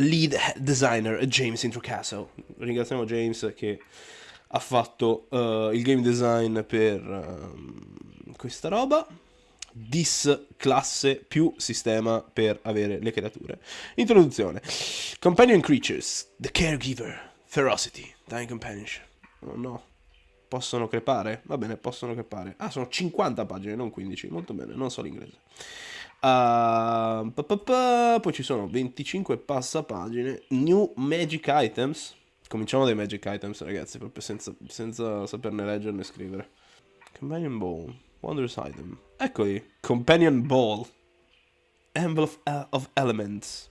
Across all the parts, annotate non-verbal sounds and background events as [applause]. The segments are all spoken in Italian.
lead designer James Introcaso. Ringraziamo James che ha fatto uh, il game design per uh, questa roba. Dis classe più sistema per avere le creature. Introduzione. Companion creatures. The caregiver. Ferocity. Dying companionship. Oh no. Possono crepare? Va bene, possono crepare. Ah, sono 50 pagine, non 15. Molto bene, non so l'inglese. Uh, pa, pa, pa, poi ci sono 25 passapagine. New magic items. Cominciamo dai magic items, ragazzi, proprio senza, senza saperne leggere né scrivere. Companion Ball. Wondrous item. Eccoli. Companion Ball. Emblem of, uh, of Elements.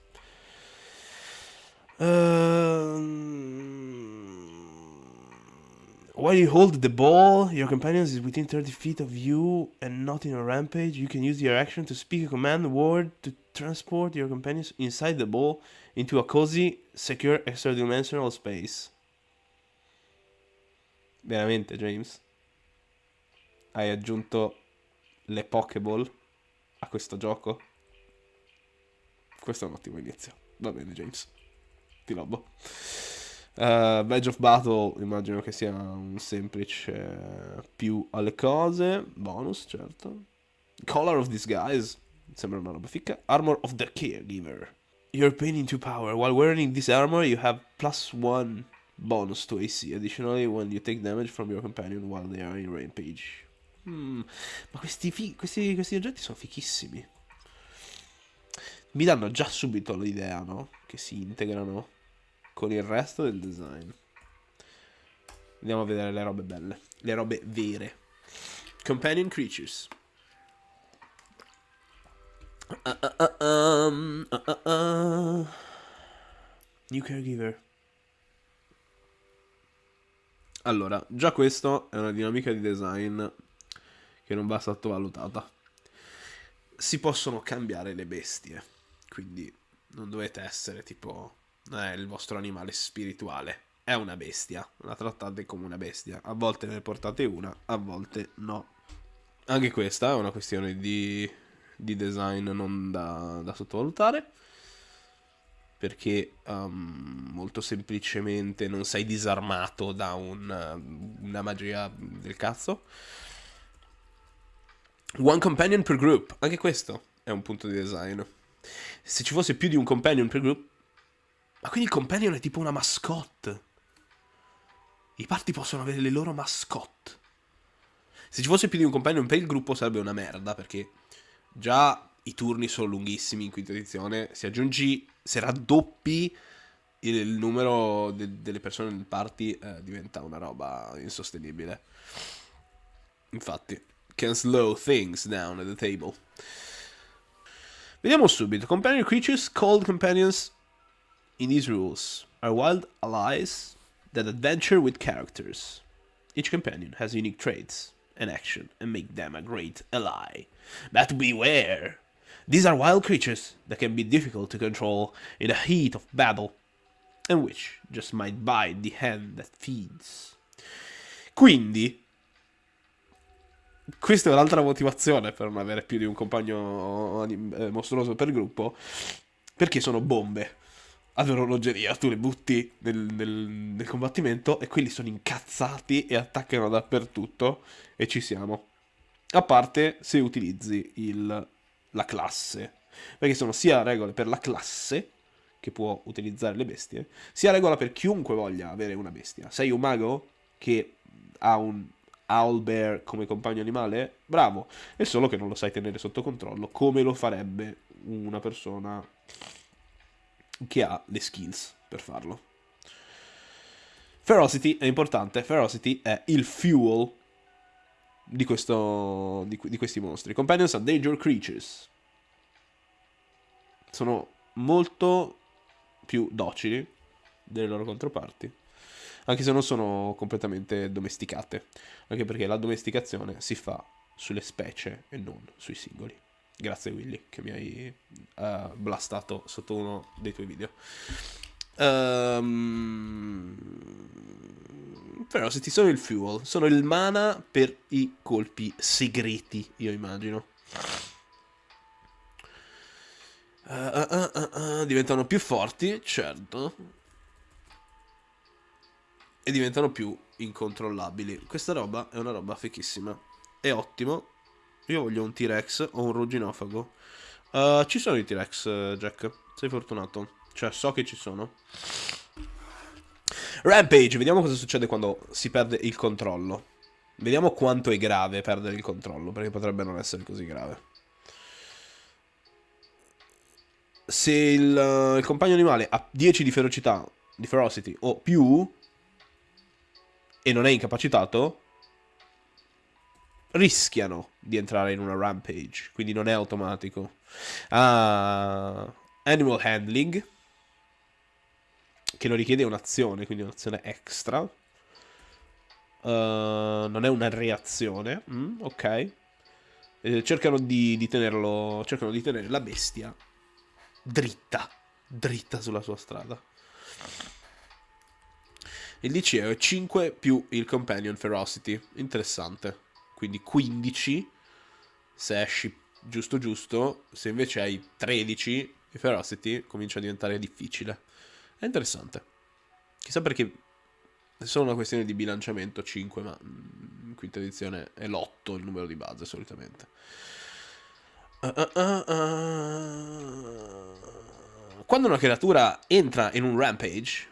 Uh, While you hold the ball, your companion is within 30 feet of you and not in a rampage. You can use your action to speak a command word to transport your companions inside the ball into a cozy, secure extra-dimensional space. Veramente, James? Hai aggiunto le Pokéball a questo gioco? Questo è un ottimo inizio. Va bene, James. Ti lobo. Uh, Badge of Battle immagino che sia un semplice più alle cose. Bonus, certo. Color of Disguise. Sembra una roba ficca. Armor of the Caregiver. You're painting to power. While wearing this armor, you have plus one bonus to AC. Additionally, when you take damage from your companion while they are in rampage. Hmm. Ma questi, questi, questi oggetti sono fichissimi. Mi danno già subito l'idea, no? Che si integrano con il resto del design. Andiamo a vedere le robe belle, le robe vere. Companion creatures. Uh, uh, um, uh, New caregiver. Allora, già questo è una dinamica di design che non va sottovalutata. Si possono cambiare le bestie, quindi non dovete essere tipo è il vostro animale spirituale, è una bestia, la trattate come una bestia. A volte ne portate una, a volte no. Anche questa è una questione di, di design non da, da sottovalutare. Perché um, molto semplicemente non sei disarmato da un, una magia del cazzo. One companion per group, anche questo è un punto di design. Se ci fosse più di un companion per group, ma quindi il companion è tipo una mascotte. I party possono avere le loro mascotte. Se ci fosse più di un companion per il gruppo sarebbe una merda, perché già i turni sono lunghissimi in quinta edizione. Se aggiungi, se raddoppi il, numero de, delle persone nel party, eh, diventa una roba insostenibile. Infatti, can slow things down at the table. Vediamo subito. Companion creatures called companions in these rules are wild allies that adventure with characters. Each companion has unique traits and action and make them a great ally. But beware! These are wild creatures that can be difficult to control in the heat of battle, and which just might bite the hand that feeds. Quindi, questa è un'altra motivazione per non avere più di un compagno eh, mostruoso per gruppo, perché sono bombe ad orologeria, tu le butti nel, nel, nel, combattimento e quelli sono incazzati e attaccano dappertutto e ci siamo. A parte se utilizzi il, la classe, perché sono sia regole per la classe che può utilizzare le bestie, sia regola per chiunque voglia avere una bestia. Sei un mago che ha un owlbear come compagno animale? Bravo, è solo che non lo sai tenere sotto controllo come lo farebbe una persona che ha le skills per farlo. Ferocity è importante, Ferocity è il fuel di, questo, di, di questi mostri. Companions are danger creatures. Sono molto più docili delle loro controparti, anche se non sono completamente domesticate, anche perché la domesticazione si fa sulle specie e non sui singoli. Grazie Willy che mi hai uh, blastato sotto uno dei tuoi video. Um, però se ti sono il fuel, sono il mana per i colpi segreti, io immagino. Uh, uh, diventano più forti, certo. E diventano più incontrollabili. Questa roba è una roba fichissima. È ottimo. Io voglio un T-Rex o un rugginofago. Uh, ci sono i T-Rex, Jack. Sei fortunato. Cioè, so che ci sono. Rampage, vediamo cosa succede quando si perde il controllo. Vediamo quanto è grave perdere il controllo, perché potrebbe non essere così grave. Se il, il compagno animale ha 10 di ferocità, di ferocity o più, e non è incapacitato, rischiano di entrare in una rampage, quindi non è automatico. Ah, animal handling, che lo richiede un'azione, quindi un'azione extra. Uh, non è una reazione, mm, ok. Eh, cercano di, di tenerlo, cercano di tenere la bestia dritta, dritta sulla sua strada. Il DC è 5 più il Companion Ferocity. Interessante. Quindi 15 se esci giusto giusto. Se invece hai 13 il Ferocity comincia a diventare difficile. È interessante. Chissà perché è solo una questione di bilanciamento 5, ma in quinta edizione è l'8 il numero di base solitamente. Uh, uh, uh, Quando una creatura entra in un rampage,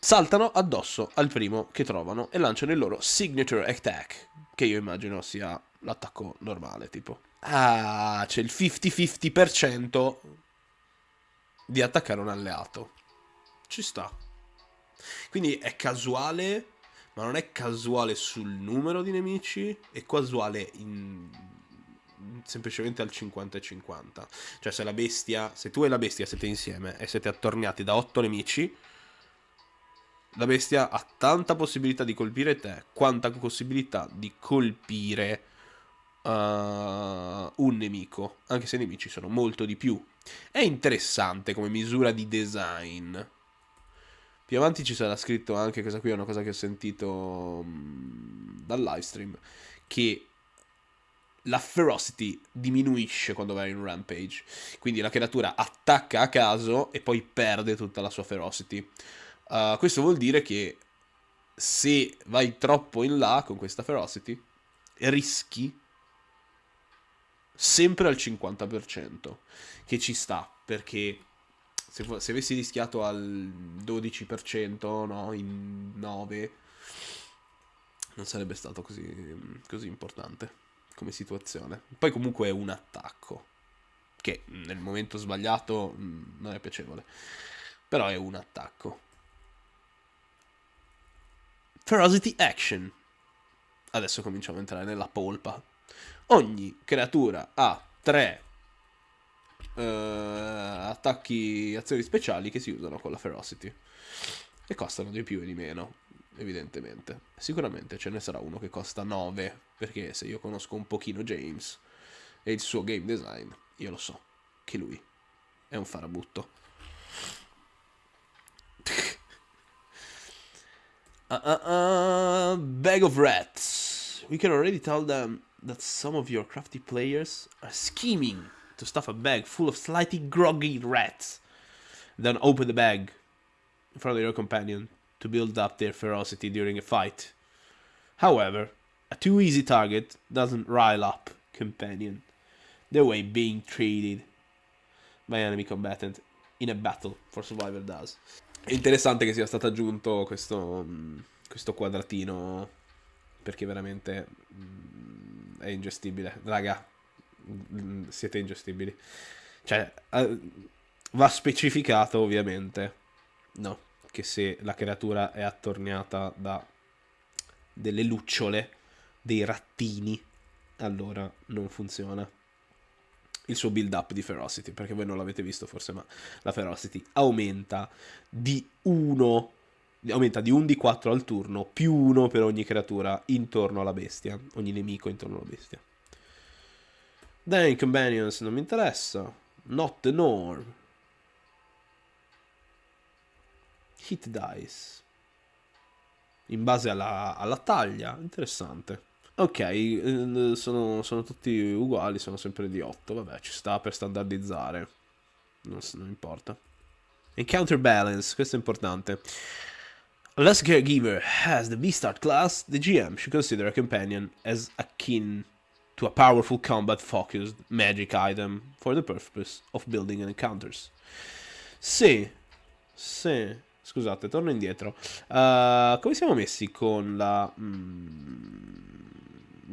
saltano addosso al primo che trovano e lanciano il loro signature attack, che io immagino sia l'attacco normale, tipo. Ah, c'è il 50-50% di attaccare un alleato. Ci sta. Quindi è casuale, ma non è casuale sul numero di nemici, è casuale in... semplicemente al 50 50. Cioè se la bestia, se tu e la bestia siete insieme e siete attorniati da 8 nemici, la bestia ha tanta possibilità di colpire te, quanta possibilità di colpire uh, un nemico, anche se i nemici sono molto di più. È interessante come misura di design. Più avanti ci sarà scritto anche, questa qui è una cosa che ho sentito um, dal live stream, che la ferocity diminuisce quando vai in rampage. Quindi la creatura attacca a caso e poi perde tutta la sua ferocity. Uh, questo vuol dire che se vai troppo in là con questa ferocity, rischi sempre al 50%, che ci sta, perché se, se avessi rischiato al 12%, no, in 9, non sarebbe stato così, così importante come situazione. Poi comunque è un attacco, che nel momento sbagliato mm, non è piacevole, però è un attacco. Ferocity Action. Adesso cominciamo a entrare nella polpa. Ogni creatura ha tre uh, attacchi, azioni speciali che si usano con la Ferocity. E costano di più e di meno, evidentemente. Sicuramente ce ne sarà uno che costa 9, perché se io conosco un pochino James e il suo game design, io lo so che lui è un farabutto. Uh, uh, uh, bag of rats. We can already tell them that some of your crafty players are scheming to stuff a bag full of slightly groggy rats. Then open the bag in front of your companion to build up their ferocity during a fight. However, a too easy target doesn't rile up companion the way being treated by enemy combatant in a battle for survival does. È interessante che sia stato aggiunto questo, mm, questo quadratino perché veramente mm, è ingestibile. Raga, mm, siete ingestibili. Cioè, va specificato ovviamente, no, che se la creatura è attorniata da delle lucciole, dei rattini, allora non funziona il suo build up di Ferocity, perché voi non l'avete visto forse, ma la Ferocity aumenta di 1, aumenta di 1 di 4 al turno, più 1 per ogni creatura intorno alla bestia, ogni nemico intorno alla bestia. Then Companions non mi interessa, Not the Norm. Hit Dice. In base alla, alla taglia, interessante. Ok, eh, sono, sono tutti uguali, sono sempre di 8. Vabbè, ci sta per standardizzare. Non, non importa. Encounter balance, questo è importante. Unless caregiver has the V-Start class, the GM should consider a companion as akin to a powerful combat-focused magic item for the purpose of building encounters. Sì, sì, scusate, torno indietro. Uh, come siamo messi con la... Mm,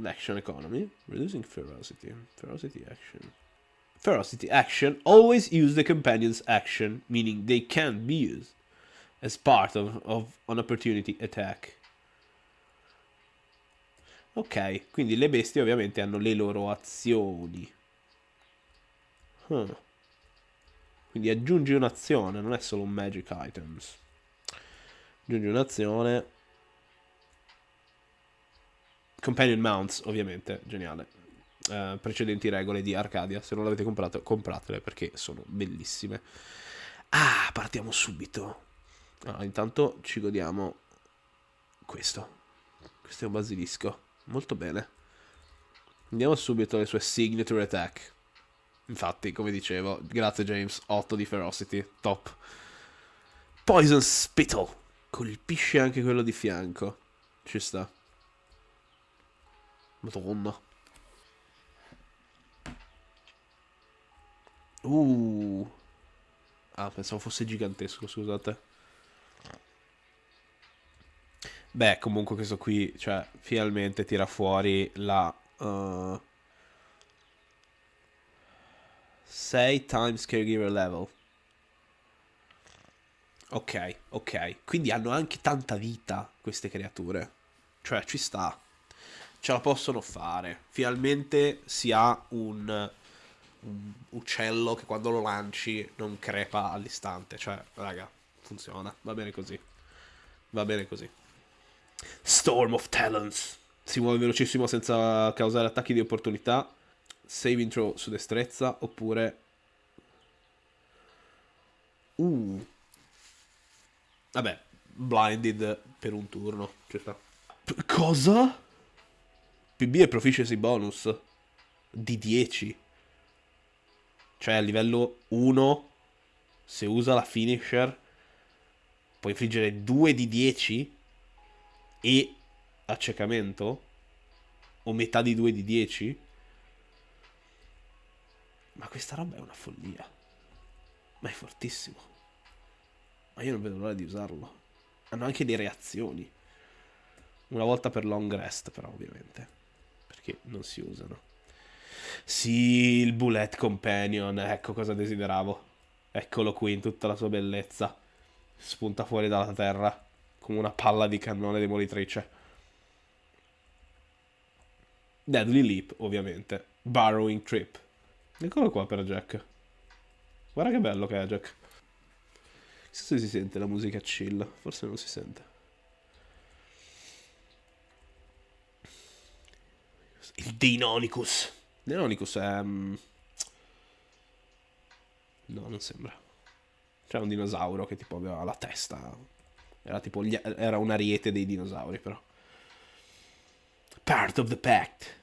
l'action economy? Reducing ferocity. Ferocity action. Ferocity action. Always use the companion's action, meaning they can't be used as part of, of an opportunity attack. Ok, quindi le bestie ovviamente hanno le loro azioni. Huh. Quindi aggiungi un'azione, non è solo un magic items. Aggiungi un'azione. Companion mounts, ovviamente, geniale. Uh, precedenti regole di Arcadia, se non l'avete comprato, compratele perché sono bellissime. Ah, partiamo subito. Allora, intanto ci godiamo questo. Questo è un basilisco. Molto bene. Andiamo subito alle sue signature attack. Infatti, come dicevo, grazie James, 8 di ferocity, top. Poison Spittle. Colpisce anche quello di fianco. Ci sta. Madonna. Uh. Ah, pensavo fosse gigantesco, scusate. Beh, comunque questo qui, cioè, finalmente tira fuori la... Uh, 6 times caregiver level. Ok, ok. Quindi hanno anche tanta vita queste creature. Cioè, ci sta. Ce la possono fare. Finalmente si ha un, un uccello che quando lo lanci non crepa all'istante. Cioè, raga, funziona. Va bene così. Va bene così. Storm of Talons. Si muove velocissimo senza causare attacchi di opportunità saving throw su destrezza oppure... Uh. Vabbè, blinded per un turno. Ci cosa? PB è proficiency bonus di 10. Cioè a livello 1, se usa la finisher, può infliggere 2 di 10 e accecamento? O metà di 2 di 10? Ma questa roba è una follia. Ma è fortissimo. Ma io non vedo l'ora di usarlo. Hanno anche le reazioni. Una volta per long rest, però, ovviamente. Perché non si usano. Sì, il Bullet Companion. Ecco cosa desideravo. Eccolo qui in tutta la sua bellezza. Spunta fuori dalla terra. Come una palla di cannone demolitrice. Deadly Leap, ovviamente. Burrowing Trip. Eccolo qua per Jack. Guarda che bello che è Jack. Chissà se si sente la musica chill. Forse non si sente. Il Deinonychus. Deinonychus è... Um... No, non sembra. C'è un dinosauro che tipo aveva la testa. Era tipo... Gli... Era un ariete dei dinosauri però. Part of the Pact.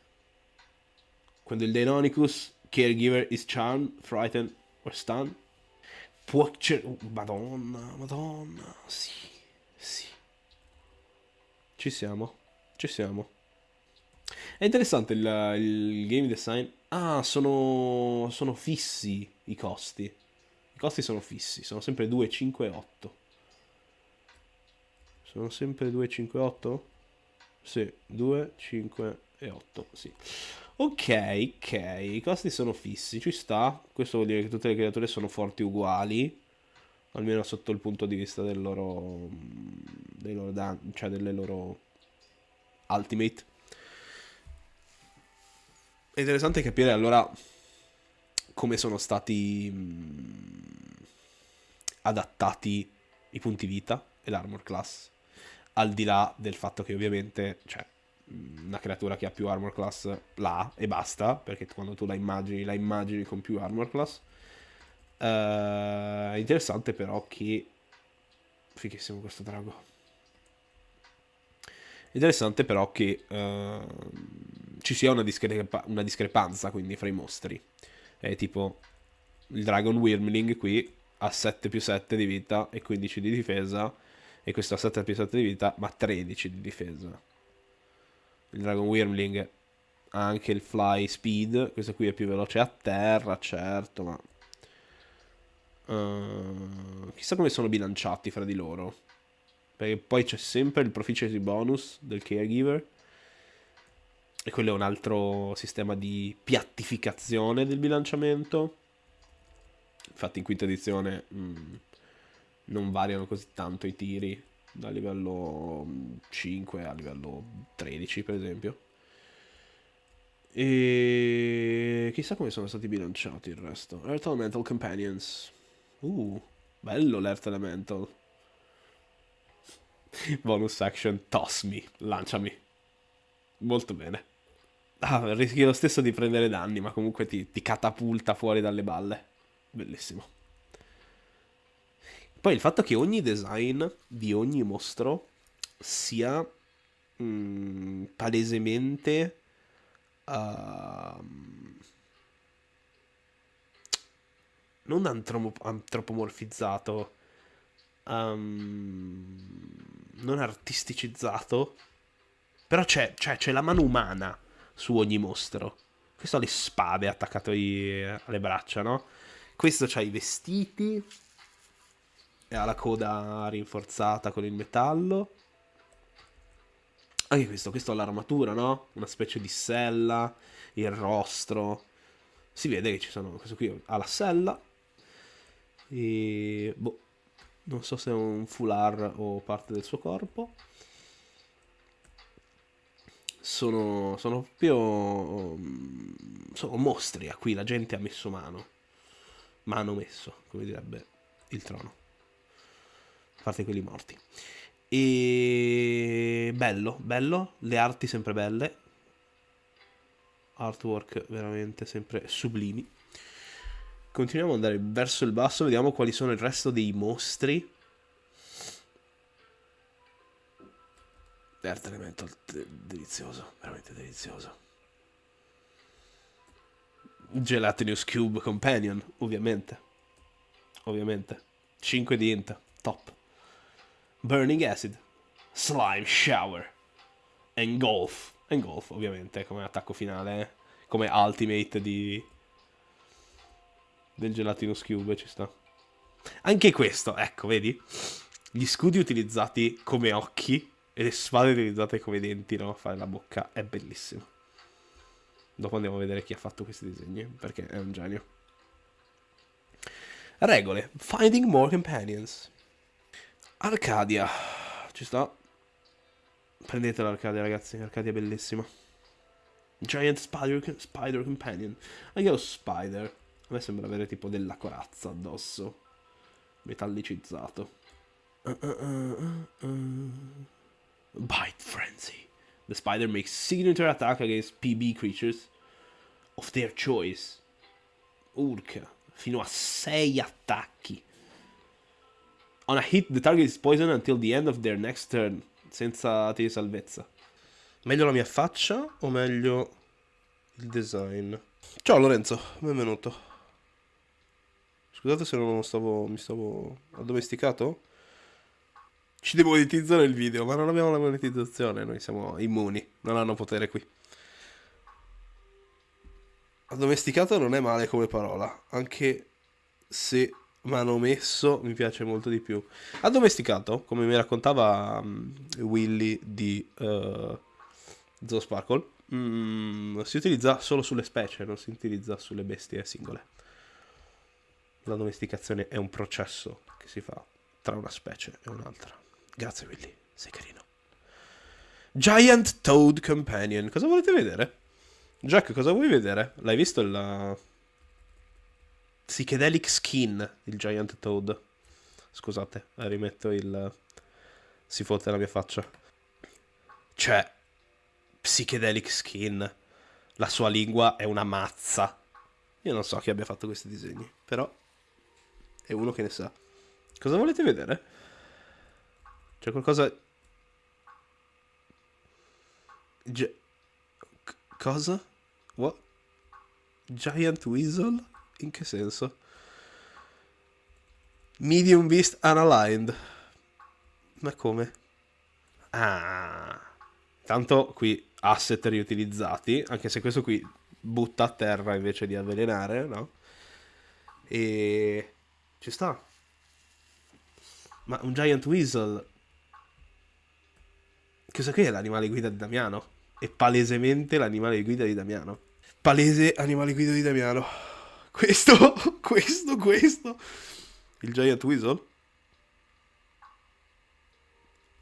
Quando il Deinonychus Caregiver is charmed, frightened or stunned. Può... Madonna, madonna. Sì, sì. Ci siamo. Ci siamo. È interessante il, il game design. Ah, sono, sono fissi i costi. I costi sono fissi, sono sempre 2, 5 e 8. Sono sempre 2, 5 e 8? Sì, 2, 5 e 8, sì. Ok, ok, i costi sono fissi, ci sta. Questo vuol dire che tutte le creature sono forti uguali, almeno sotto il punto di vista del loro, dei loro dan cioè delle loro ultimate. È interessante capire allora come sono stati mh, adattati i punti vita e l'armor class, al di là del fatto che ovviamente, cioè, una creatura che ha più armor class là e basta, perché quando tu la immagini, la immagini con più armor class. Uh, interessante però che... Fighissimo questo drago. Interessante però che uh, ci sia una, discrepa- una, discrepanza quindi fra i mostri. È tipo il Dragon Wyrmling qui ha 7 più 7 di vita e 15 di difesa e questo ha 7 più 7 di vita ma 13 di difesa. Il Dragon Wyrmling ha anche il Fly Speed, questo qui è più veloce a terra, certo, ma... Uh, chissà come sono bilanciati fra di loro. Perché poi c'è sempre il proficiency bonus del caregiver. E quello è un altro sistema di piattificazione del bilanciamento. Infatti in quinta edizione mh, mm, non variano così tanto i tiri da livello 5 a livello 13 per esempio. E chissà come sono stati bilanciati il resto. Earth Elemental Companions. Uh, bello l'Earth Elemental. [laughs] Bonus action, toss me, lanciami. Molto bene. Ah, rischi lo stesso di prendere danni, ma comunque ti, ti catapulta fuori dalle balle. Bellissimo. Poi il fatto che ogni design di ogni mostro sia mh, mm, palesemente uh, non antropomorfizzato um, non artisticizzato, però c'è, c'è, c'è la mano umana su ogni mostro. Questo ha le spade attaccate alle braccia, no? Questo ha i vestiti ha la coda rinforzata con il metallo. Anche questo, questo ha l'armatura, no? Una specie di sella, il rostro. Si vede che ci sono... Questo qui ha la sella. E... Boh, non so se è un foulard o parte del suo corpo. Sono, sono proprio sono mostri a cui la gente ha messo mano. Mano messo, come direbbe il trono. A parte quelli morti. E bello, bello, le arti sempre belle. Artwork veramente sempre sublimi. Continuiamo ad andare verso il basso, vediamo quali sono il resto dei mostri. Earth Elemental, delizioso, veramente delizioso. Gelatinous Cube Companion, ovviamente. Ovviamente. 5 di int, top. Burning Acid, Slime Shower, Engulf. Engulf, ovviamente, come attacco finale, eh. come ultimate di del gelatino cube ci sta. Anche questo, ecco, vedi? Gli scudi utilizzati come occhi e le spade utilizzate come denti, no? Fare la bocca è bellissimo. Dopo andiamo a vedere chi ha fatto questi disegni, perché è un genio. Regole. Finding more companions. Arcadia. Ci sta. Prendete l'Arcadia, ragazzi. Arcadia è bellissima. Giant Spider, spider Companion. Anche lo Spider a me sembra avere tipo della corazza addosso. Metallicizzato. Uh, uh, uh, Bite Frenzy. The spider makes signature attack against PB creatures of their choice. Urca. Fino a 6 attacchi. On a hit, the target is poisoned until the end of their next turn. Senza tiri salvezza. Meglio la mia faccia o meglio il design? Ciao Lorenzo, benvenuto. Scusate se non stavo, mi stavo addomesticato. Ci demonetizzano il video, ma non abbiamo la monetizzazione, noi siamo immuni, non hanno potere qui. Addomesticato non è male come parola, anche se manomesso mi piace molto di più. Addomesticato, come mi raccontava um, Willy di uh, Zoo Sparkle, um, si utilizza solo sulle specie, non si utilizza sulle bestie singole la domesticazione è un processo che si fa tra una specie e un'altra. Grazie Willy, sei carino. Giant Toad Companion. Cosa volete vedere? Jack, cosa vuoi vedere? L'hai visto il... Psychedelic Skin, il Giant Toad. Scusate, rimetto il... Si fotte la mia faccia. Cioè, Psychedelic Skin. La sua lingua è una mazza. Io non so chi abbia fatto questi disegni, però è uno che ne sa. Cosa volete vedere? C'è qualcosa... C- cosa? What? Giant Weasel? In che senso? Medium Beast Unaligned. Ma come? Ah. Tanto qui asset riutilizzati, anche se questo qui butta a terra invece di avvelenare, no? E ci sta. Ma un Giant Weasel Cosa qui è l'animale guida di Damiano? È palesemente l'animale guida di Damiano. Palese animale guida di Damiano. Questo, [laughs] questo, questo. Il Giant Weasel?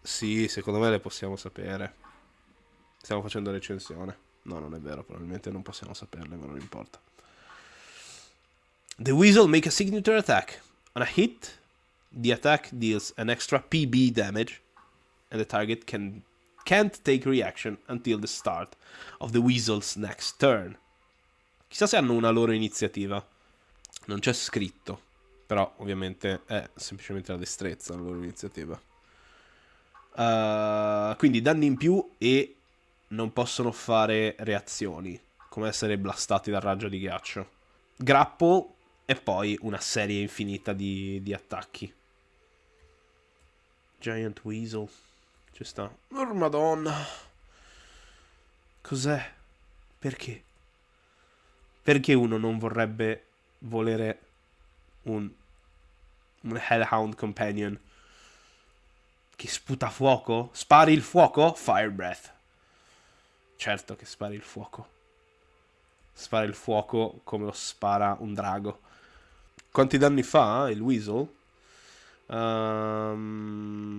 Sì, secondo me le possiamo sapere. Stiamo facendo recensione. No, non è vero, probabilmente non possiamo saperle, ma non importa. The Weasel make a signature attack. On a hit, the attack deals an extra PB damage, and the target can can't take reaction until the start of the Weasel's next turn. Chissà se hanno una loro iniziativa. Non c'è scritto, però ovviamente è semplicemente la destrezza la loro iniziativa. Uh, quindi danni in più e non possono fare reazioni, come essere blastati dal raggio di ghiaccio. Grapple e poi una serie infinita di, di attacchi. Giant Weasel. Ci sta. Oh, madonna. Cos'è? Perché? Perché uno non vorrebbe volere un, un Hellhound Companion che sputa fuoco? Spari il fuoco? Fire Breath. Certo che spari il fuoco. Spara il fuoco come lo spara un drago. Quanti danni fa il Weasel? Um,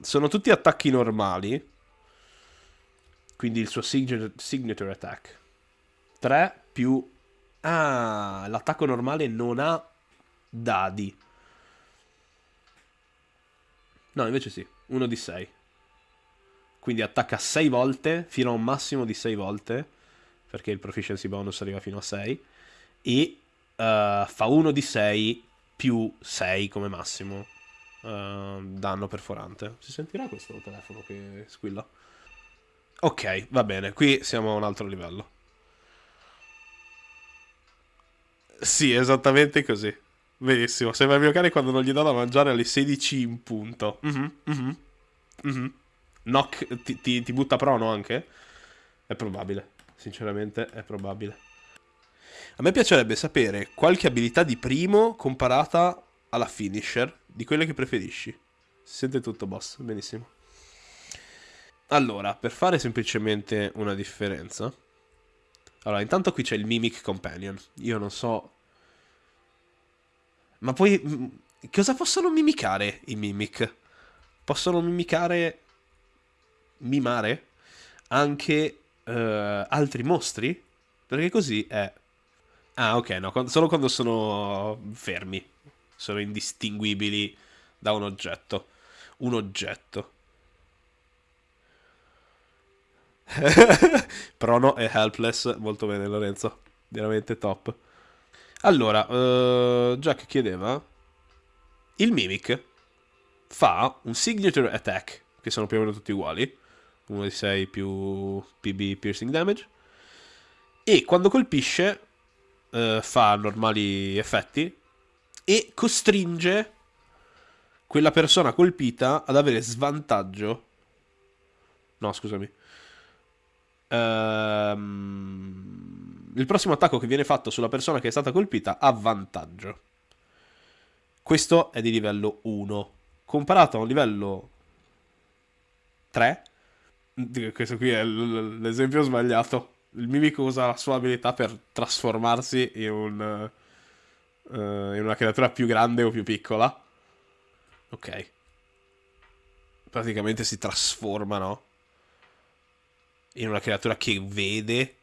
sono tutti attacchi normali. Quindi il suo signature, signature attack. 3 più... Ah, l'attacco normale non ha dadi. No, invece sì. 1 di 6. Quindi attacca 6 volte, fino a un massimo di 6 volte. Perché il proficiency bonus arriva fino a 6. E uh, fa 1 di 6 più 6 come massimo. Uh, danno perforante. Si sentirà questo telefono che squilla? Ok, va bene. Qui siamo a un altro livello. Sì, esattamente così. Benissimo. Sembra il mio cane quando non gli do da mangiare alle 16 in punto. Mm-hmm, mm-hmm, mm-hmm. Knock ti, ti, ti butta prono anche? È probabile. Sinceramente, è probabile. A me piacerebbe sapere qualche abilità di primo comparata alla finisher, di quelle che preferisci. Si sente tutto, boss. Benissimo. Allora, per fare semplicemente una differenza... Allora, intanto qui c'è il Mimic Companion. Io non so... Ma poi... Cosa possono mimicare i Mimic? Possono mimicare... Mimare? Anche uh, altri mostri? Perché così è... Ah, ok, no, quando, solo quando sono fermi. Sono indistinguibili da un oggetto. Un oggetto. [laughs] Prono e helpless, molto bene Lorenzo, veramente top. Allora, uh, Jack chiedeva, il Mimic fa un signature attack, che sono più o meno tutti uguali, 1 di 6 più PB piercing damage, e quando colpisce uh, fa normali effetti e costringe quella persona colpita ad avere svantaggio. No, scusami Ehm, il prossimo attacco che viene fatto sulla persona che è stata colpita ha vantaggio. Questo è di livello 1. Comparato a un livello 3, questo qui è l'esempio sbagliato. Il mimico usa la sua abilità per trasformarsi in, un, uh, in una creatura più grande o più piccola. Ok. Praticamente si trasforma, no? in una creatura che vede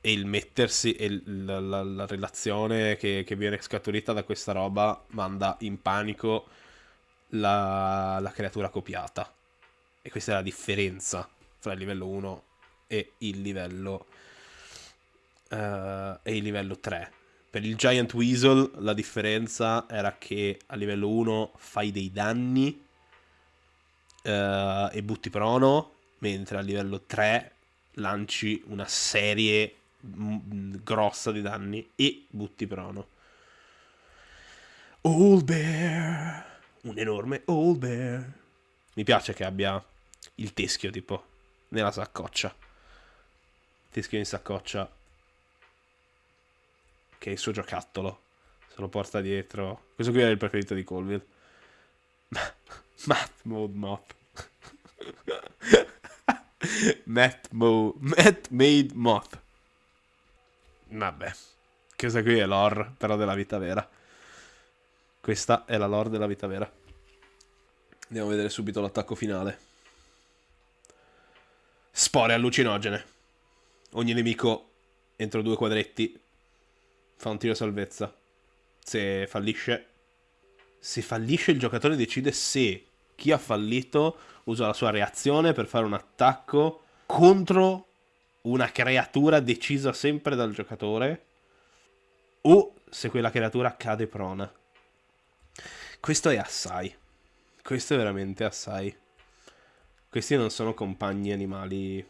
e il mettersi e la, la, la relazione che, che, viene scaturita da questa roba manda in panico la, la creatura copiata. E questa è la differenza tra il livello 1 e il livello, uh, e il livello 3. Per il Giant Weasel la differenza era che a livello 1 fai dei danni uh, e butti prono mentre a livello 3 lanci una serie mm, grossa di danni e butti prono. Old Bear, un enorme Old Bear. Mi piace che abbia il teschio tipo nella saccoccia. Teschio in saccoccia che è il suo giocattolo. Se lo porta dietro. Questo qui è il preferito di Colville. [laughs] Matt Mode Moth. [laughs] Matt, Mo- Matt Made Moth. Vabbè. Questa qui è l'or, però della vita vera. Questa è la lore della vita vera. Andiamo a vedere subito l'attacco finale. Spore allucinogene. Ogni nemico entro due quadretti fa un tiro salvezza. Se fallisce, se fallisce il giocatore decide se chi ha fallito usa la sua reazione per fare un attacco contro una creatura decisa sempre dal giocatore o se quella creatura cade prona. Questo è assai. Questo è veramente assai. Questi non sono compagni animali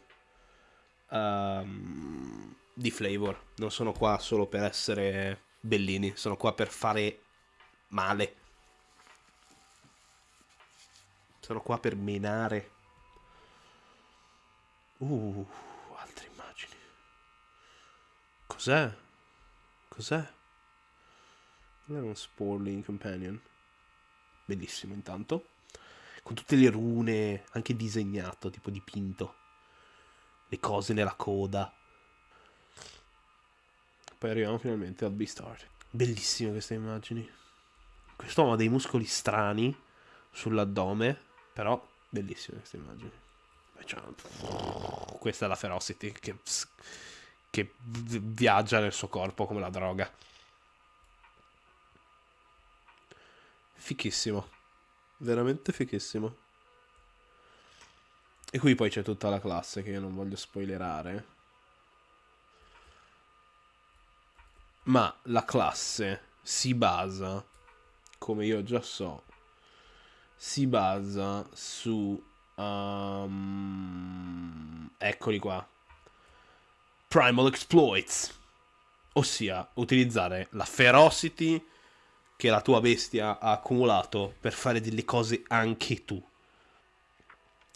um, di flavor. Non sono qua solo per essere bellini. Sono qua per fare male. Sono qua per menare. Uh, altre immagini. Cos'è? Cos'è? Cos'è un Sporling Companion? bellissimo intanto, con tutte le rune, anche disegnato, tipo dipinto, le cose nella coda. Poi arriviamo finalmente al Beastart. Bellissime queste immagini. Quest'uomo ha dei muscoli strani sull'addome, però bellissime queste immagini. Questa è la Ferocity che, che viaggia nel suo corpo come la droga. Fichissimo. Veramente fichissimo. E qui poi c'è tutta la classe che io non voglio spoilerare. Ma la classe si basa, come io già so, si basa su... Um, eccoli qua. Primal Exploits. Ossia, utilizzare la Ferocity che la tua bestia ha accumulato per fare delle cose anche tu.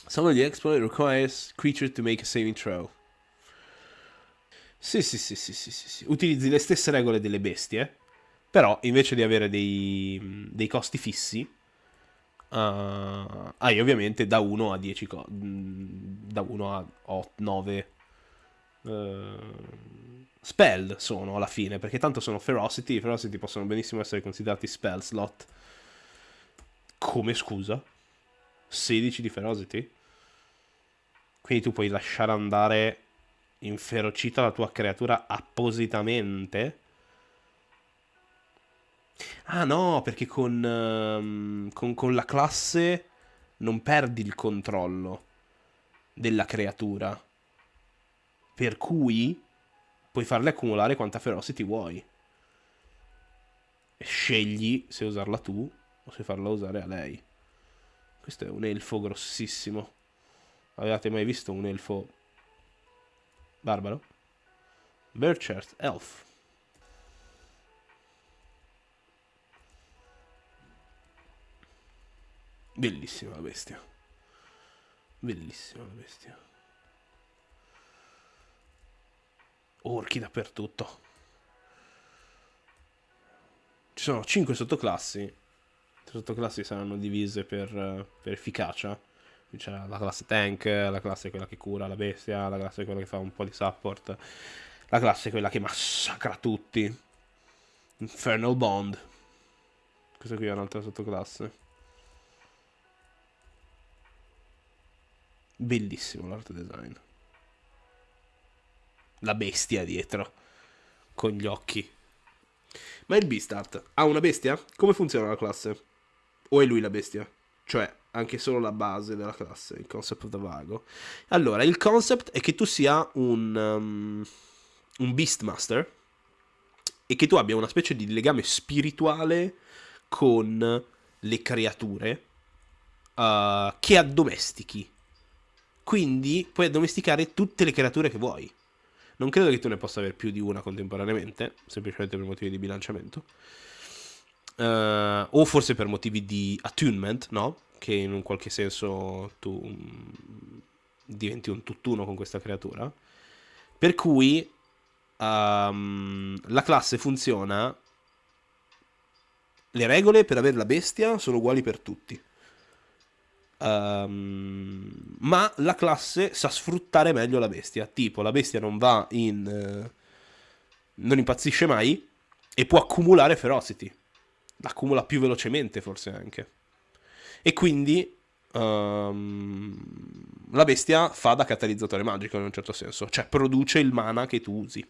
Some of the exploit requires creature to make a saving throw. Sì, sì, sì, sì, sì, sì, sì. Utilizzi le stesse regole delle bestie, però invece di avere dei, dei costi fissi, uh, hai ovviamente da 1 a 10 co- da 1 a 8, 9 uh, spell sono alla fine, perché tanto sono ferocity, i ferocity possono benissimo essere considerati spell slot. Come scusa? 16 di ferocity? Quindi tu puoi lasciare andare inferocita la tua creatura appositamente? Ah no, perché con, um, con, con la classe non perdi il controllo della creatura. Per cui puoi farle accumulare quanta ferocity vuoi. E scegli se usarla tu o se farla usare a lei. Questo è un elfo grossissimo. Avevate mai visto un elfo barbaro? Burchard Elf. Bellissima la bestia. Bellissima la bestia. orchi dappertutto. Ci sono 5 sottoclassi. Le sottoclassi saranno divise per, per efficacia. C'è la classe tank, la classe quella che cura la bestia, la classe quella che fa un po' di support, la classe quella che massacra tutti. Infernal Bond. Questa qui è un'altra sottoclasse. Bellissimo l'art design la bestia dietro, con gli occhi. Ma il Beastart ha una bestia? Come funziona la classe? O è lui la bestia? Cioè, anche solo la base della classe, il concept da vago. Allora, il concept è che tu sia un, um, un Beastmaster e che tu abbia una specie di legame spirituale con le creature uh, che addomestichi Quindi puoi addomesticare tutte le creature che vuoi. Non credo che tu ne possa avere più di una contemporaneamente, semplicemente per motivi di bilanciamento. Uh, o forse per motivi di attunement, no? Che in un qualche senso tu mm, diventi un tutt'uno con questa creatura. Per cui um, la classe funziona. Le regole per avere la bestia sono uguali per tutti. Um, ma la classe sa sfruttare meglio la bestia. Tipo, la bestia non va in. Uh, non impazzisce mai e può accumulare ferocity. L'accumula più velocemente, forse anche. E quindi um, la bestia fa da catalizzatore magico in un certo senso, cioè produce il mana che tu usi.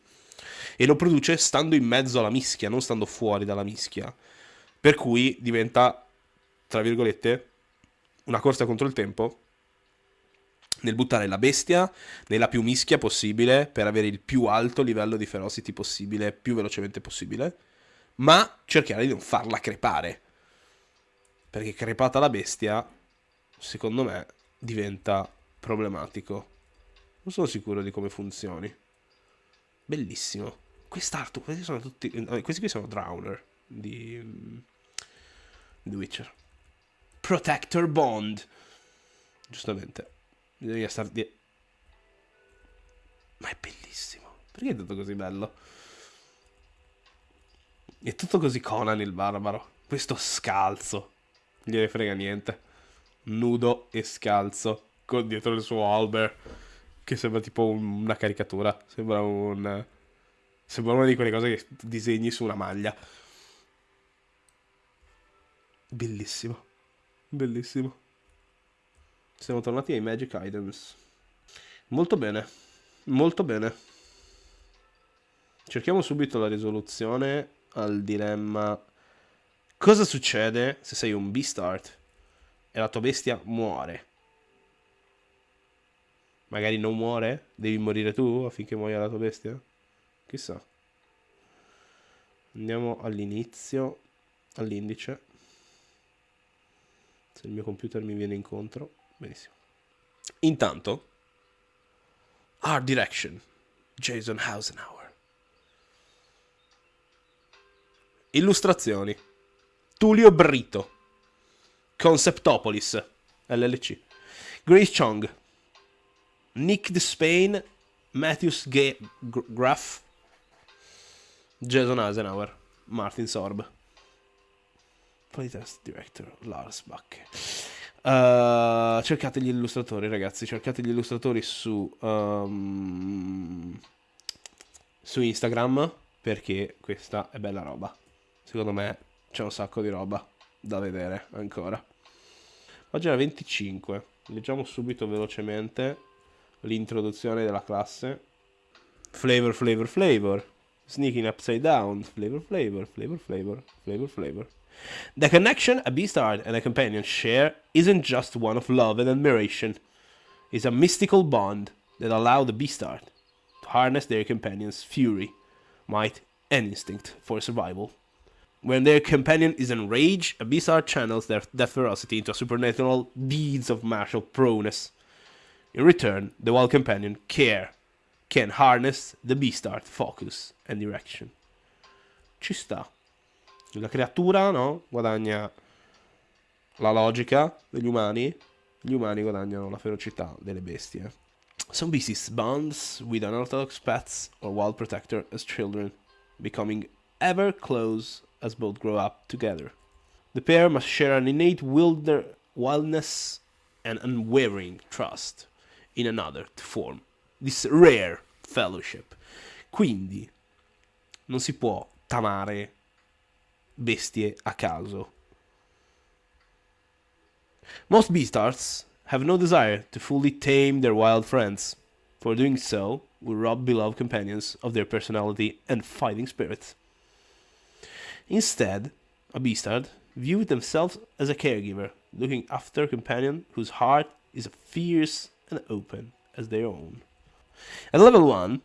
E lo produce stando in mezzo alla mischia, non stando fuori dalla mischia. Per cui diventa, tra virgolette, una corsa contro il tempo nel buttare la bestia nella più mischia possibile per avere il più alto livello di ferocity possibile, più velocemente possibile, ma cercare di non farla crepare. Perché crepata la bestia, secondo me, diventa problematico. Non sono sicuro di come funzioni. Bellissimo. Quest'arto, questi sono tutti... Eh, questi qui sono Drowner di... Mm, The Witcher. Protector Bond. Giustamente. Bisogna star di... Ma è bellissimo. Perché è tutto così bello? È tutto così Conan il barbaro. Questo scalzo. Gliene frega niente. Nudo e scalzo. Con dietro il suo Albert. Che sembra tipo una caricatura. Sembra un... Sembra una di quelle cose che disegni su una maglia. Bellissimo. Bellissimo. Siamo tornati ai Magic Items. Molto bene. Molto bene. Cerchiamo subito la risoluzione al dilemma. Cosa succede se sei un Beastart e la tua bestia muore? Magari non muore? Devi morire tu affinché muoia la tua bestia? Chissà. Andiamo all'inizio, all'indice. Se il mio computer mi viene incontro. Benissimo. Intanto, Art Direction, Jason Hausenauer. Illustrazioni, Tullio Brito. Conceptopolis, LLC. Grace Chong. Nick Despain, Matthews G- Graff, Jason Eisenhower, Martin Sorb. Playtest Director Lars Bacche. Uh, cercate gli illustratori, ragazzi. Cercate gli illustratori su, um, su Instagram perché questa è bella roba. Secondo me c'è un sacco di roba da vedere ancora. Pagina 25. Leggiamo subito velocemente l'introduzione della classe. Flavor, flavor, flavor. Sneaking upside down. Flavor, flavor, flavor, flavor, flavor, flavor. The connection a beastard and a companion share isn't just one of love and admiration. It's a mystical bond that allows the beastard to harness their companion's fury, might, and instinct for survival. When their companion is enraged, a beastard channels their, their ferocity into supernatural deeds of martial prowess. In return, the wild companion, Care, can harness the beastard focus and direction. Ci sta. La creatura, no? Guadagna la logica degli umani. Gli umani guadagnano la ferocità delle bestie. Some beasts bonds with unorthodox pets or wild protector as children, becoming ever close as both grow up together. The pair must share an innate wildness and unwavering trust in another to form this rare fellowship. Quindi non si può tamare bestie a caso. Most beastards have no desire to fully tame their wild friends, for doing so would rob beloved companions of their personality and fighting spirit. Instead, a beastard view themselves as a caregiver, looking after a companion whose heart is as fierce and open as their own. At level 1,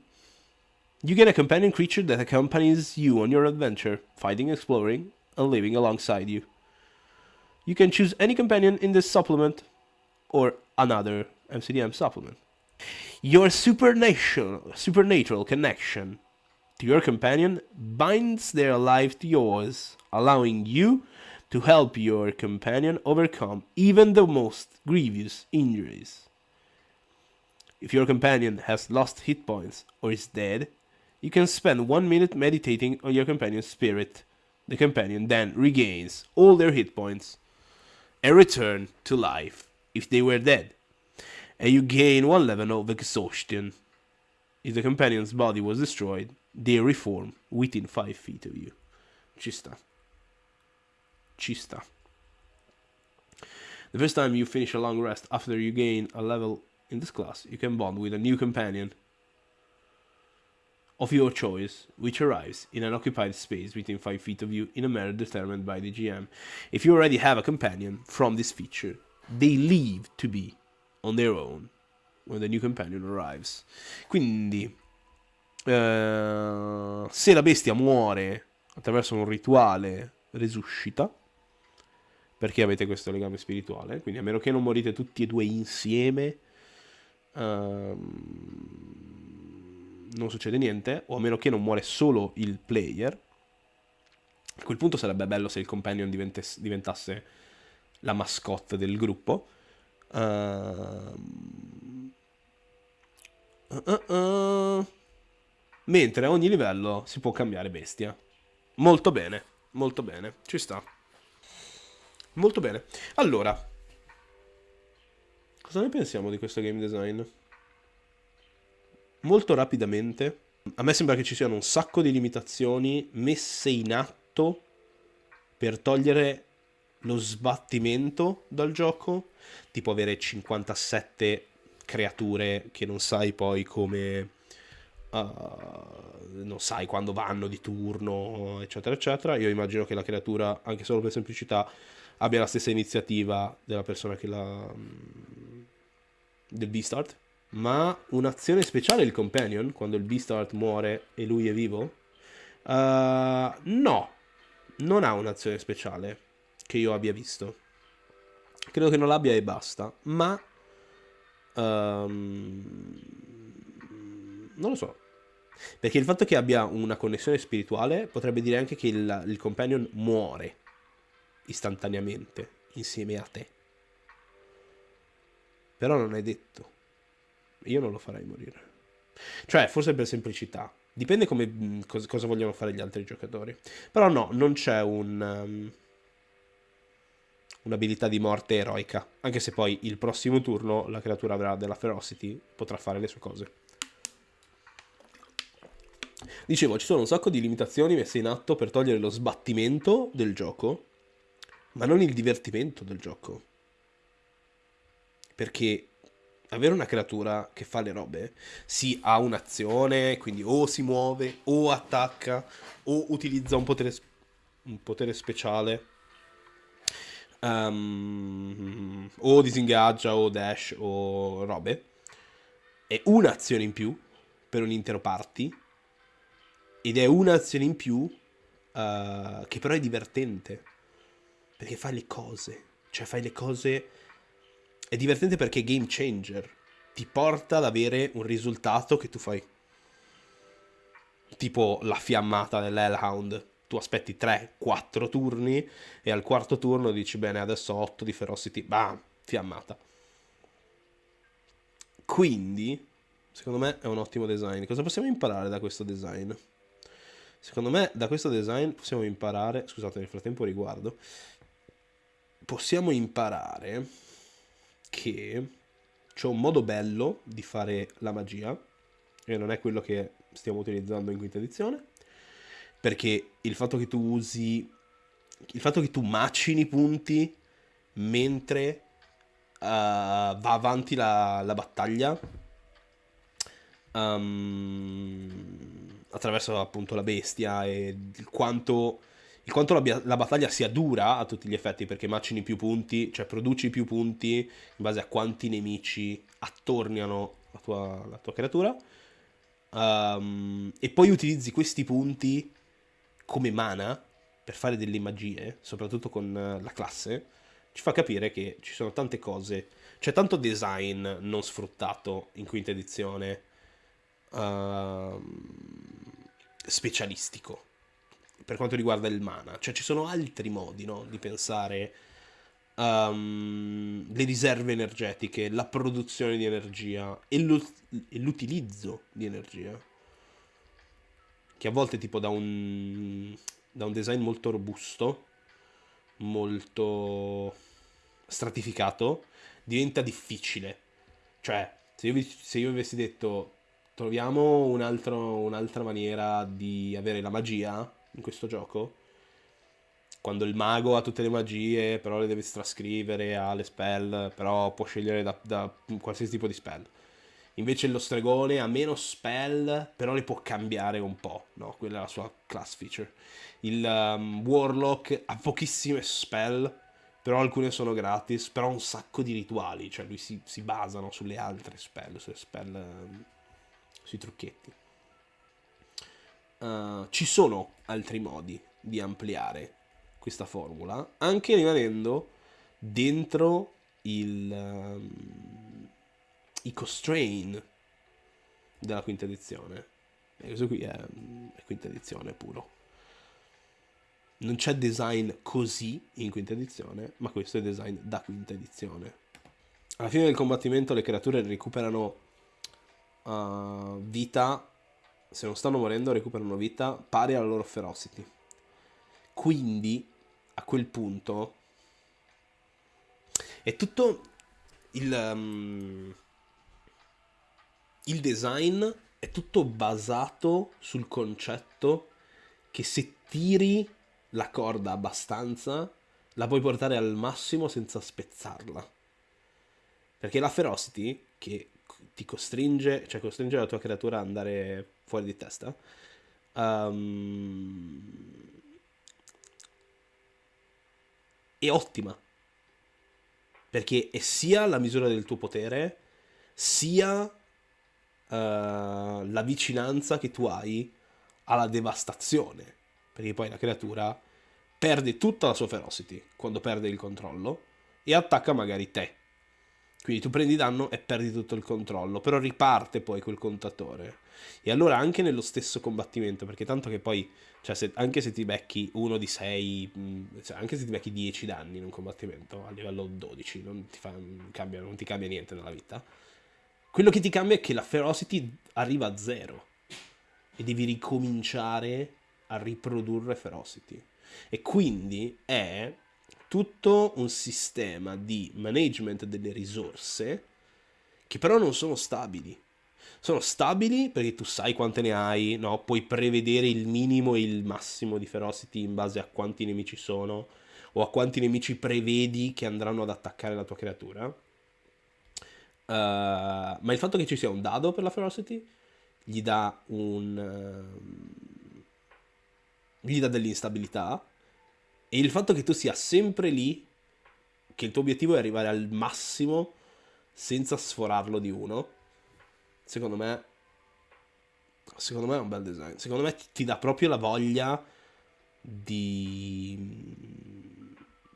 you get a companion creature that accompanies you on your adventure, fighting, exploring, and living alongside you. You can choose any companion in this supplement or another MCDM supplement. Your supernatural, supernatural connection your companion binds their life to yours, allowing you to help your companion overcome even the most grievous injuries. If your companion has lost hit points or is dead, you can spend one minute meditating on your companion's spirit. The companion then regains all their hit points and return to life if they were dead. And you gain one level of exhaustion. If the companion's body was destroyed, they reform within 5 feet of you. Ci sta. Ci sta. The first time you finish a long rest after you gain a level in this class, you can bond with a new companion of your choice, which arrives in an occupied space within 5 feet of you in a manner determined by the GM. If you already have a companion from this feature, they leave to be on their own when the new companion arrives. Quindi, eh, se la bestia muore attraverso un rituale, resuscita, perché avete questo legame spirituale, quindi a meno che non morite tutti e due insieme, ehm, non succede niente, o a meno che non muore solo il player. A quel punto sarebbe bello se il companion diventasse la mascotte del gruppo. Uh, uh, uh, mentre a ogni livello si può cambiare bestia. Molto bene, molto bene, ci sta. Molto bene. Allora, cosa ne pensiamo di questo game design? Molto rapidamente, a me sembra che ci siano un sacco di limitazioni messe in atto per togliere lo sbattimento dal gioco, tipo avere 57 creature che non sai poi come... Uh, non sai quando vanno di turno, eccetera, eccetera. Io immagino che la creatura, anche solo per semplicità, abbia la stessa iniziativa della persona che la... Mm, del Beastart. Ma un'azione speciale il Companion, quando il Beastart muore e lui è vivo? Uh, no, non ha un'azione speciale che io abbia visto. Credo che non l'abbia e basta, ma... Um, non lo so. Perché il fatto che abbia una connessione spirituale potrebbe dire anche che il, il companion muore istantaneamente insieme a te. Però non è detto. Io non lo farei morire. Cioè, forse per semplicità. Dipende come, mm, cosa, vogliono fare gli altri giocatori. Però no, non c'è un... Um, un'abilità di morte eroica. Anche se poi il prossimo turno la creatura avrà della ferocity, potrà fare le sue cose. Dicevo, ci sono un sacco di limitazioni messe in atto per togliere lo sbattimento del gioco ma non il divertimento del gioco. Perché avere una creatura che fa le robe, sì, ha un'azione, quindi o si muove, o attacca, o utilizza un potere, un potere speciale, um, o disingaggia, o dash, o robe, è un'azione in più per un intero party, ed è un'azione in più uh, che però è divertente perché fai le cose. Cioè fai le cose... È divertente perché è game changer. Ti porta ad avere un risultato che tu fai. Tipo la fiammata dell'Hellhound. Tu aspetti 3-4 turni e al quarto turno dici bene adesso 8 di Ferocity. Bam, fiammata. Quindi, secondo me è un ottimo design. Cosa possiamo imparare da questo design? Secondo me da questo design possiamo imparare, scusate nel frattempo riguardo, possiamo imparare che c'è un modo bello di fare la magia e non è quello che stiamo utilizzando in quinta edizione perché il fatto che tu usi il fatto che tu macini punti mentre uh, va avanti la, la battaglia um, attraverso appunto la bestia e il quanto il quanto la, la, battaglia sia dura a tutti gli effetti, perché macini più punti, cioè produci più punti in base a quanti nemici attorniano la tua, la tua creatura, um, e poi utilizzi questi punti come mana per fare delle magie, soprattutto con la classe, ci fa capire che ci sono tante cose, c'è tanto design non sfruttato in quinta edizione uh, specialistico per quanto riguarda il mana. Cioè ci sono altri modi no, di pensare um, le riserve energetiche, la produzione di energia e, l'utilizzo di energia. Che a volte tipo da un, da un design molto robusto, molto stratificato, diventa difficile. Cioè, se io, se io avessi detto troviamo un altro, un'altra maniera di avere la magia in questo gioco, quando il mago ha tutte le magie, però le deve trascrivere, ha le spell, però può scegliere da, da qualsiasi tipo di spell. Invece lo stregone ha meno spell, però le può cambiare un po', no? Quella è la sua class feature. Il um, warlock ha pochissime spell, però alcune sono gratis, però ha un sacco di rituali, cioè lui si, si basano sulle altre spell, sulle spell, um, sui trucchetti. Uh, ci sono altri modi di ampliare questa formula, anche rimanendo dentro il, um, i constrain della quinta edizione. E questo qui è, è quinta edizione puro. Non c'è design così in quinta edizione, ma questo è design da quinta edizione. Alla fine del combattimento le creature recuperano uh, vita, se non stanno morendo recuperano vita pari alla loro ferocity. Quindi a quel punto è tutto il, um, il design è tutto basato sul concetto che se tiri la corda abbastanza la puoi portare al massimo senza spezzarla. Perché la ferocity che ti costringe, cioè costringe la tua creatura ad andare fuori di testa, um, è ottima. Perché è sia la misura del tuo potere, sia la vicinanza che tu hai alla devastazione. Perché poi la creatura perde tutta la sua ferocity quando perde il controllo e attacca magari te. Quindi tu prendi danno e perdi tutto il controllo, però riparte poi quel contatore. E allora anche nello stesso combattimento, perché tanto che poi, cioè se, anche se ti becchi uno di 6, cioè anche se ti becchi 10 danni in un combattimento a livello 12, non ti, fa, cambia, non ti cambia niente nella vita. Quello che ti cambia è che la ferocity arriva a zero e devi ricominciare a riprodurre ferocity. E quindi è tutto un sistema di management delle risorse che però non sono stabili. Sono stabili perché tu sai quante ne hai, no? puoi prevedere il minimo e il massimo di ferocity in base a quanti nemici sono o a quanti nemici prevedi che andranno ad attaccare la tua creatura. Uh, ma il fatto che ci sia un dado per la ferocity gli dà un... Uh, gli dà dell'instabilità e il fatto che tu sia sempre lì, che il tuo obiettivo è arrivare al massimo senza sforarlo di uno, secondo me, secondo me è un bel design. Secondo me ti dà proprio la voglia di,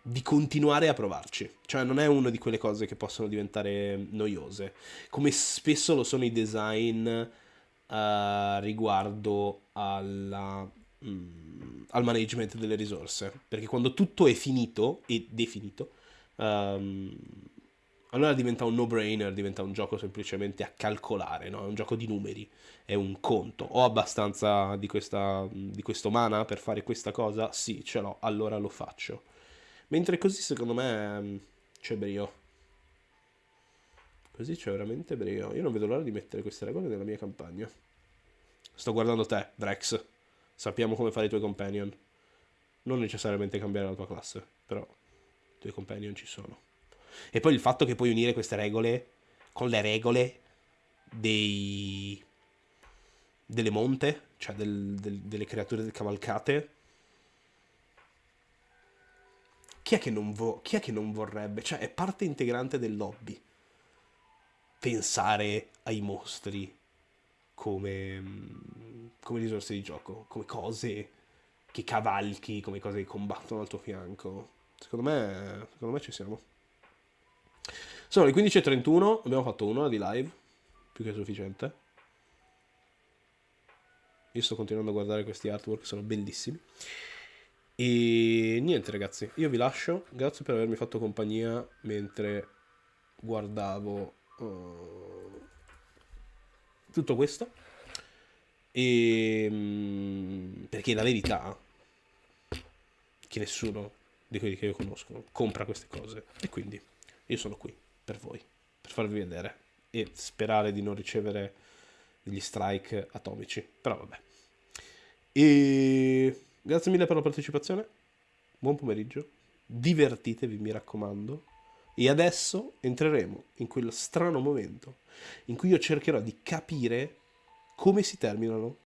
di continuare a provarci. Cioè non è una di quelle cose che possono diventare noiose, come spesso lo sono i design uh, riguardo alla Mm, al management delle risorse. Perché quando tutto è finito e definito, um, allora diventa un no-brainer, diventa un gioco semplicemente a calcolare, no? è un gioco di numeri, è un conto. Ho abbastanza di, questa, di questo mana per fare questa cosa? Sì, ce l'ho, allora lo faccio. Mentre così secondo me mm, c'è brio. Così c'è veramente brio. Io non vedo l'ora di mettere queste regole nella mia campagna. Sto guardando te, Drex. Sappiamo come fare i tuoi companion. Non necessariamente cambiare la tua classe, però i tuoi companion ci sono. E poi il fatto che puoi unire queste regole con le regole dei... delle monte, cioè del, del, delle creature cavalcate. Chi è, che non vo- chi è che non vorrebbe? Cioè, è parte integrante del lobby. Pensare ai mostri come, mm, come risorse di gioco, come cose che cavalchi, come cose che combattono al tuo fianco. Secondo me, secondo me ci siamo. Sono le 15.31, abbiamo fatto un'ora di live, più che sufficiente. Io sto continuando a guardare questi artwork, sono bellissimi. E niente ragazzi, io vi lascio, grazie per avermi fatto compagnia mentre guardavo uh, tutto questo. E mm, perché la verità che nessuno di quelli che io conosco compra queste cose e quindi io sono qui per voi, per farvi vedere e sperare di non ricevere degli strike atomici, però vabbè. E grazie mille per la partecipazione, buon pomeriggio, divertitevi mi raccomando. E adesso entreremo in quel strano momento in cui io cercherò di capire come si terminano